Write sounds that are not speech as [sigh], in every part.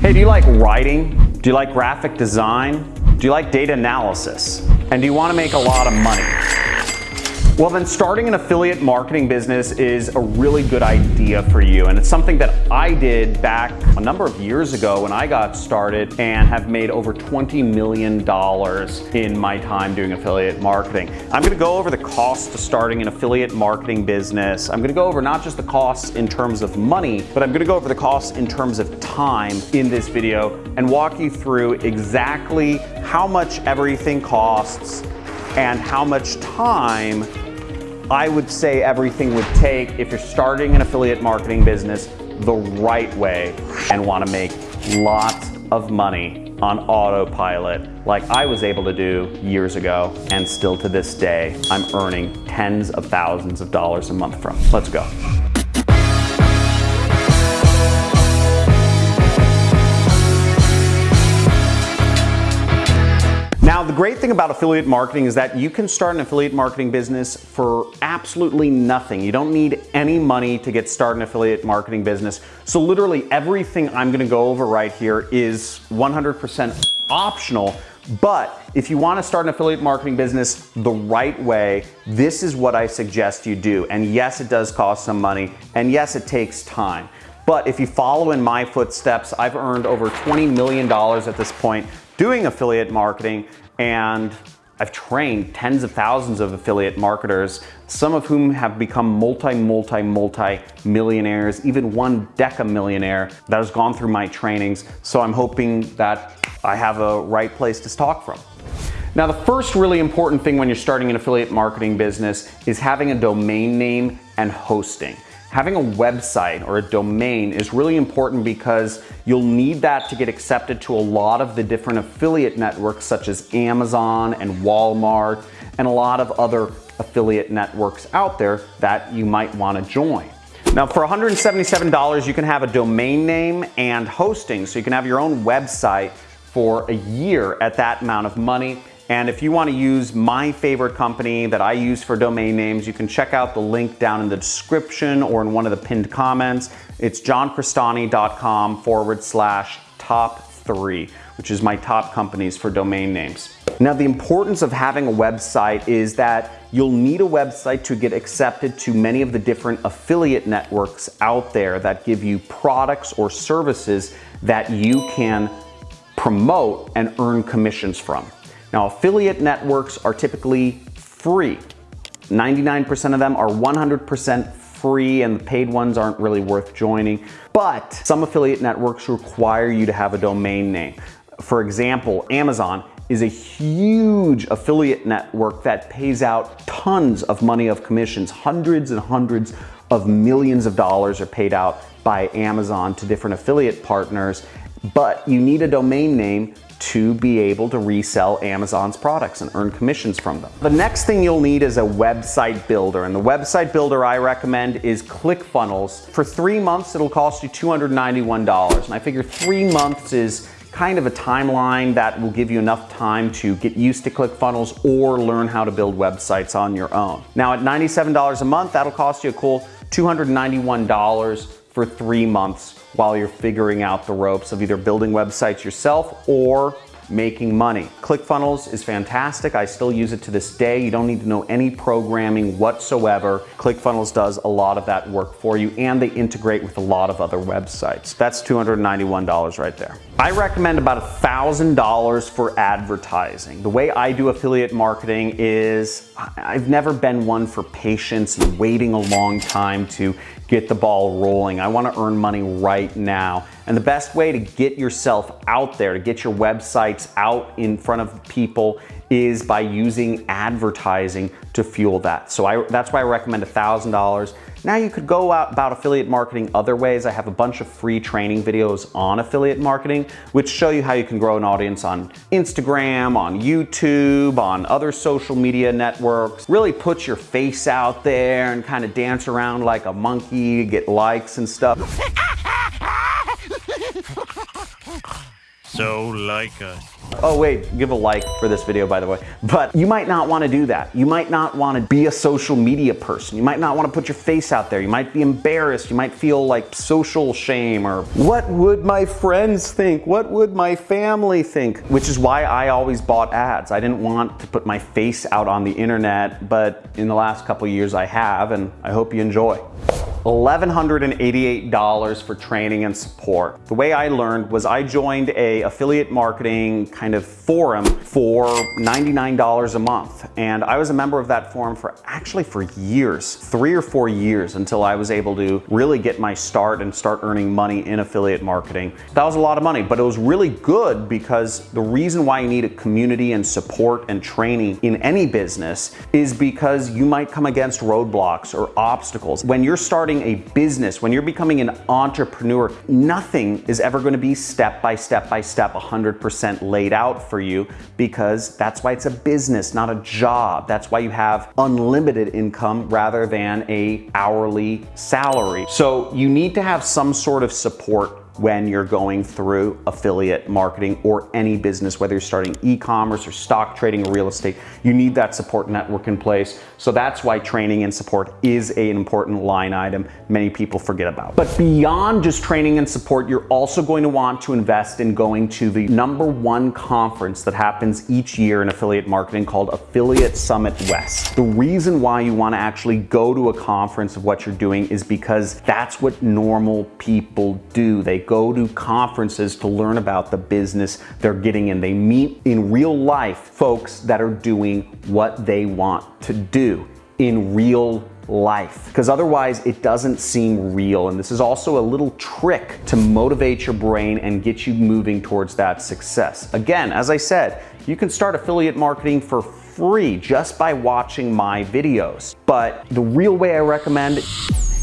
Hey, do you like writing? Do you like graphic design? Do you like data analysis? And do you want to make a lot of money? Well then starting an affiliate marketing business is a really good idea for you and it's something that I did back a number of years ago when I got started and have made over $20 million in my time doing affiliate marketing. I'm gonna go over the costs to starting an affiliate marketing business. I'm gonna go over not just the costs in terms of money, but I'm gonna go over the costs in terms of time in this video and walk you through exactly how much everything costs and how much time I would say everything would take if you're starting an affiliate marketing business the right way and want to make lots of money on autopilot like I was able to do years ago and still to this day I'm earning tens of thousands of dollars a month from. Let's go. Now, the great thing about affiliate marketing is that you can start an affiliate marketing business for absolutely nothing. You don't need any money to get started in affiliate marketing business. So literally everything I'm gonna go over right here is 100% optional. But if you wanna start an affiliate marketing business the right way, this is what I suggest you do. And yes, it does cost some money. And yes, it takes time. But if you follow in my footsteps, I've earned over $20 million at this point doing affiliate marketing and I've trained tens of thousands of affiliate marketers, some of whom have become multi, multi, multi millionaires, even one deca millionaire that has gone through my trainings. So I'm hoping that I have a right place to talk from. Now, the first really important thing when you're starting an affiliate marketing business is having a domain name and hosting. Having a website or a domain is really important because you'll need that to get accepted to a lot of the different affiliate networks such as Amazon and Walmart and a lot of other affiliate networks out there that you might want to join. Now for $177 you can have a domain name and hosting so you can have your own website for a year at that amount of money and if you want to use my favorite company that I use for domain names, you can check out the link down in the description or in one of the pinned comments. It's johncrestani.com forward slash top three, which is my top companies for domain names. Now, the importance of having a website is that you'll need a website to get accepted to many of the different affiliate networks out there that give you products or services that you can promote and earn commissions from. Now, affiliate networks are typically free. 99% of them are 100% free and the paid ones aren't really worth joining. But some affiliate networks require you to have a domain name. For example, Amazon is a huge affiliate network that pays out tons of money of commissions. Hundreds and hundreds of millions of dollars are paid out by Amazon to different affiliate partners, but you need a domain name to be able to resell Amazon's products and earn commissions from them. The next thing you'll need is a website builder, and the website builder I recommend is ClickFunnels. For three months, it'll cost you $291, and I figure three months is kind of a timeline that will give you enough time to get used to ClickFunnels or learn how to build websites on your own. Now at $97 a month, that'll cost you a cool $291 for three months while you're figuring out the ropes of either building websites yourself or making money. ClickFunnels is fantastic. I still use it to this day. You don't need to know any programming whatsoever. ClickFunnels does a lot of that work for you and they integrate with a lot of other websites. That's $291 right there. I recommend about $1,000 for advertising. The way I do affiliate marketing is I've never been one for patience and waiting a long time to get the ball rolling. I wanna earn money right now. And the best way to get yourself out there, to get your websites out in front of people is by using advertising to fuel that. So I, that's why I recommend $1,000. Now you could go out about affiliate marketing other ways. I have a bunch of free training videos on affiliate marketing, which show you how you can grow an audience on Instagram, on YouTube, on other social media networks. Really put your face out there and kind of dance around like a monkey, get likes and stuff. [laughs] So like us. Oh wait, give a like for this video by the way. But you might not want to do that. You might not want to be a social media person. You might not want to put your face out there. You might be embarrassed. You might feel like social shame or what would my friends think? What would my family think? Which is why I always bought ads. I didn't want to put my face out on the internet, but in the last couple years I have and I hope you enjoy. $1,188 for training and support. The way I learned was I joined a affiliate marketing kind of forum for $99 a month. And I was a member of that forum for actually for years, three or four years until I was able to really get my start and start earning money in affiliate marketing. That was a lot of money, but it was really good because the reason why you need a community and support and training in any business is because you might come against roadblocks or obstacles. When you're starting starting a business, when you're becoming an entrepreneur, nothing is ever going to be step by step by step 100% laid out for you because that's why it's a business, not a job. That's why you have unlimited income rather than a hourly salary. So you need to have some sort of support when you're going through affiliate marketing or any business, whether you're starting e-commerce or stock trading or real estate, you need that support network in place. So that's why training and support is an important line item many people forget about. But beyond just training and support, you're also going to want to invest in going to the number one conference that happens each year in affiliate marketing called Affiliate Summit West. The reason why you want to actually go to a conference of what you're doing is because that's what normal people do. They go to conferences to learn about the business they're getting in. They meet in real life folks that are doing what they want to do in real life because otherwise it doesn't seem real and this is also a little trick to motivate your brain and get you moving towards that success. Again, as I said, you can start affiliate marketing for free just by watching my videos. But the real way I recommend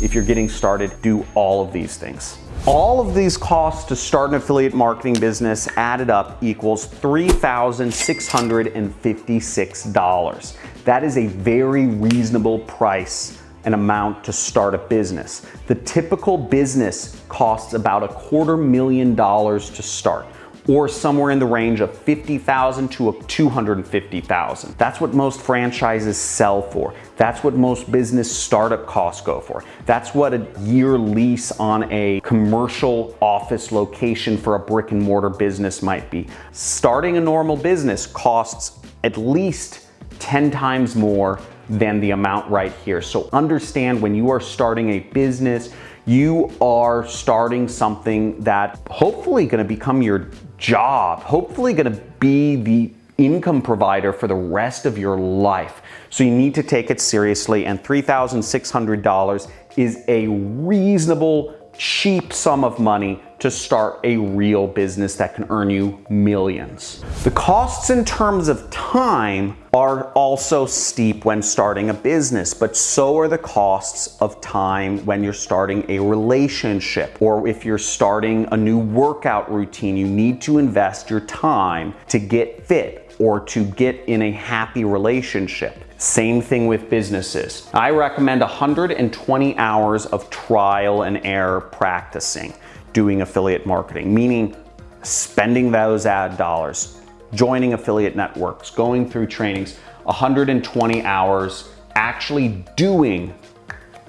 if you're getting started, do all of these things. All of these costs to start an affiliate marketing business added up equals $3,656. That is a very reasonable price and amount to start a business. The typical business costs about a quarter million dollars to start or somewhere in the range of 50,000 to 250,000. That's what most franchises sell for. That's what most business startup costs go for. That's what a year lease on a commercial office location for a brick and mortar business might be. Starting a normal business costs at least 10 times more than the amount right here. So understand when you are starting a business, you are starting something that hopefully gonna become your job, hopefully gonna be the income provider for the rest of your life. So you need to take it seriously and $3,600 is a reasonable, cheap sum of money to start a real business that can earn you millions. The costs in terms of time are also steep when starting a business, but so are the costs of time when you're starting a relationship or if you're starting a new workout routine, you need to invest your time to get fit or to get in a happy relationship. Same thing with businesses. I recommend 120 hours of trial and error practicing doing affiliate marketing, meaning spending those ad dollars, joining affiliate networks, going through trainings, 120 hours actually doing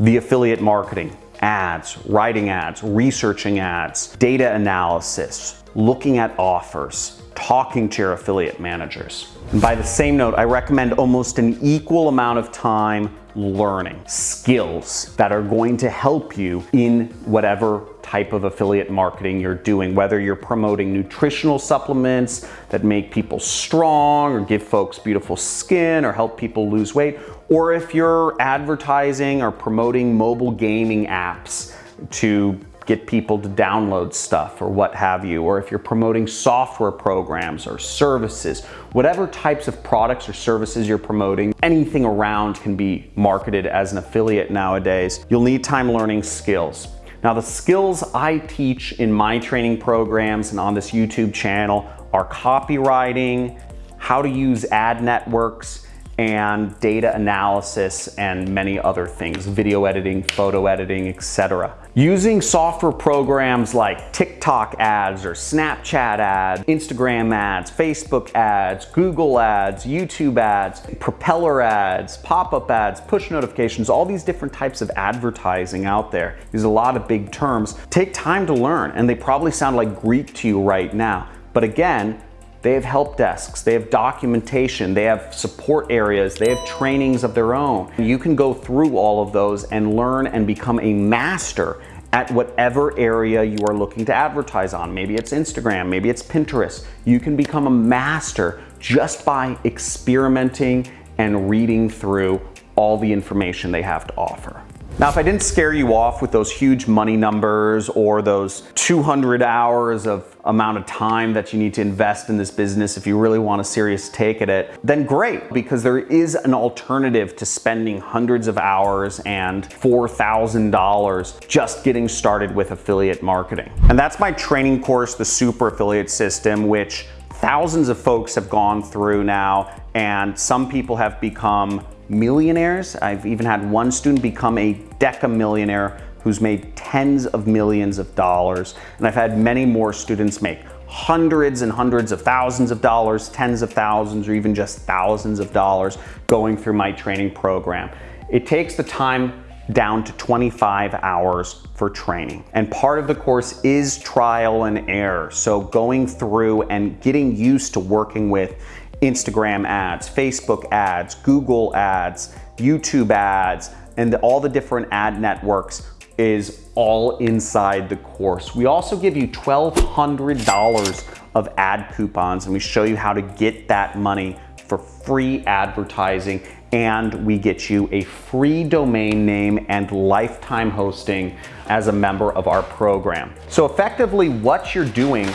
the affiliate marketing, ads, writing ads, researching ads, data analysis, looking at offers, talking to your affiliate managers. And by the same note, I recommend almost an equal amount of time learning skills that are going to help you in whatever type of affiliate marketing you're doing, whether you're promoting nutritional supplements that make people strong or give folks beautiful skin or help people lose weight, or if you're advertising or promoting mobile gaming apps to get people to download stuff or what have you, or if you're promoting software programs or services, whatever types of products or services you're promoting, anything around can be marketed as an affiliate nowadays. You'll need time learning skills. Now the skills I teach in my training programs and on this YouTube channel are copywriting, how to use ad networks, and data analysis and many other things, video editing, photo editing, etc. Using software programs like TikTok ads or Snapchat ads, Instagram ads, Facebook ads, Google ads, YouTube ads, propeller ads, pop-up ads, push notifications, all these different types of advertising out there. There's a lot of big terms. Take time to learn and they probably sound like Greek to you right now. But again, they have help desks, they have documentation, they have support areas, they have trainings of their own. You can go through all of those and learn and become a master at whatever area you are looking to advertise on. Maybe it's Instagram, maybe it's Pinterest. You can become a master just by experimenting and reading through all the information they have to offer. Now, if I didn't scare you off with those huge money numbers or those 200 hours of amount of time that you need to invest in this business if you really want a serious take at it, then great, because there is an alternative to spending hundreds of hours and $4,000 just getting started with affiliate marketing. And that's my training course, the Super Affiliate System, which thousands of folks have gone through now, and some people have become millionaires. I've even had one student become a deca millionaire who's made tens of millions of dollars. And I've had many more students make hundreds and hundreds of thousands of dollars, tens of thousands, or even just thousands of dollars going through my training program. It takes the time down to 25 hours for training. And part of the course is trial and error. So going through and getting used to working with Instagram ads, Facebook ads, Google ads, YouTube ads, and all the different ad networks is all inside the course. We also give you $1,200 of ad coupons and we show you how to get that money for free advertising and we get you a free domain name and lifetime hosting as a member of our program. So effectively what you're doing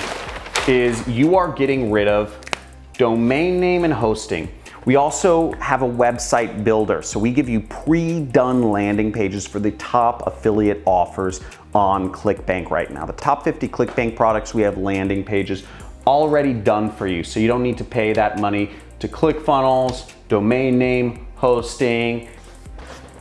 is you are getting rid of domain name and hosting. We also have a website builder. So we give you pre-done landing pages for the top affiliate offers on ClickBank right now. The top 50 ClickBank products, we have landing pages already done for you. So you don't need to pay that money to ClickFunnels, domain name, hosting.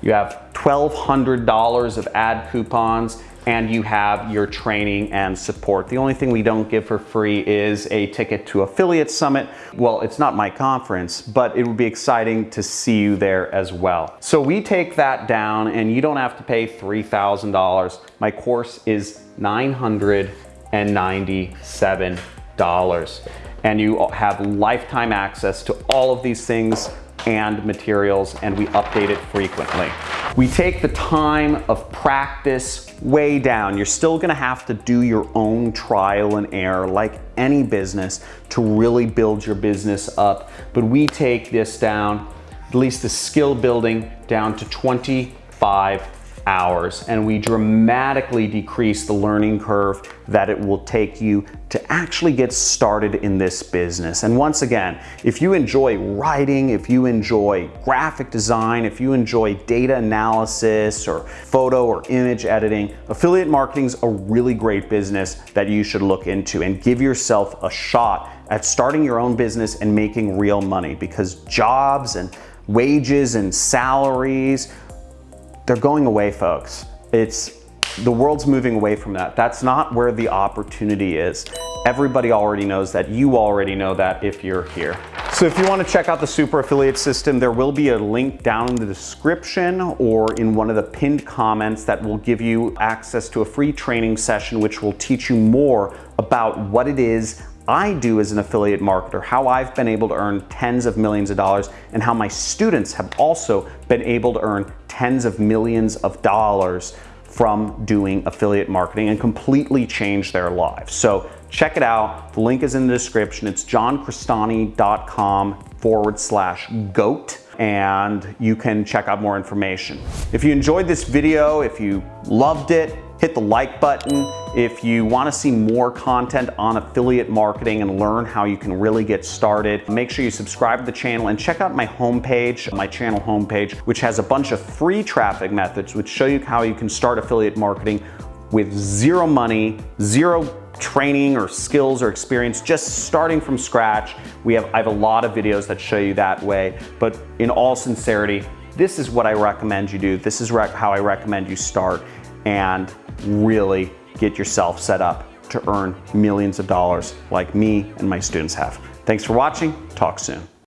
You have $1,200 of ad coupons and you have your training and support. The only thing we don't give for free is a ticket to Affiliate Summit. Well, it's not my conference, but it would be exciting to see you there as well. So we take that down and you don't have to pay $3,000. My course is $997 and you have lifetime access to all of these things and materials and we update it frequently. We take the time of practice way down. You're still gonna have to do your own trial and error like any business to really build your business up. But we take this down, at least the skill building down to 25 hours and we dramatically decrease the learning curve that it will take you to actually get started in this business. And once again, if you enjoy writing, if you enjoy graphic design, if you enjoy data analysis or photo or image editing, affiliate marketing is a really great business that you should look into and give yourself a shot at starting your own business and making real money because jobs and wages and salaries they're going away, folks. It's the world's moving away from that. That's not where the opportunity is. Everybody already knows that. You already know that if you're here. So if you want to check out the super affiliate system, there will be a link down in the description or in one of the pinned comments that will give you access to a free training session which will teach you more about what it is I do as an affiliate marketer, how I've been able to earn tens of millions of dollars, and how my students have also been able to earn tens of millions of dollars from doing affiliate marketing and completely change their lives. So check it out. The link is in the description. It's johncrestani.com forward slash GOAT and you can check out more information. If you enjoyed this video, if you loved it, hit the like button. If you wanna see more content on affiliate marketing and learn how you can really get started, make sure you subscribe to the channel and check out my homepage, my channel homepage, which has a bunch of free traffic methods which show you how you can start affiliate marketing with zero money, zero training or skills or experience, just starting from scratch. We have, I have a lot of videos that show you that way, but in all sincerity, this is what I recommend you do. This is how I recommend you start and really get yourself set up to earn millions of dollars like me and my students have. Thanks for watching, talk soon.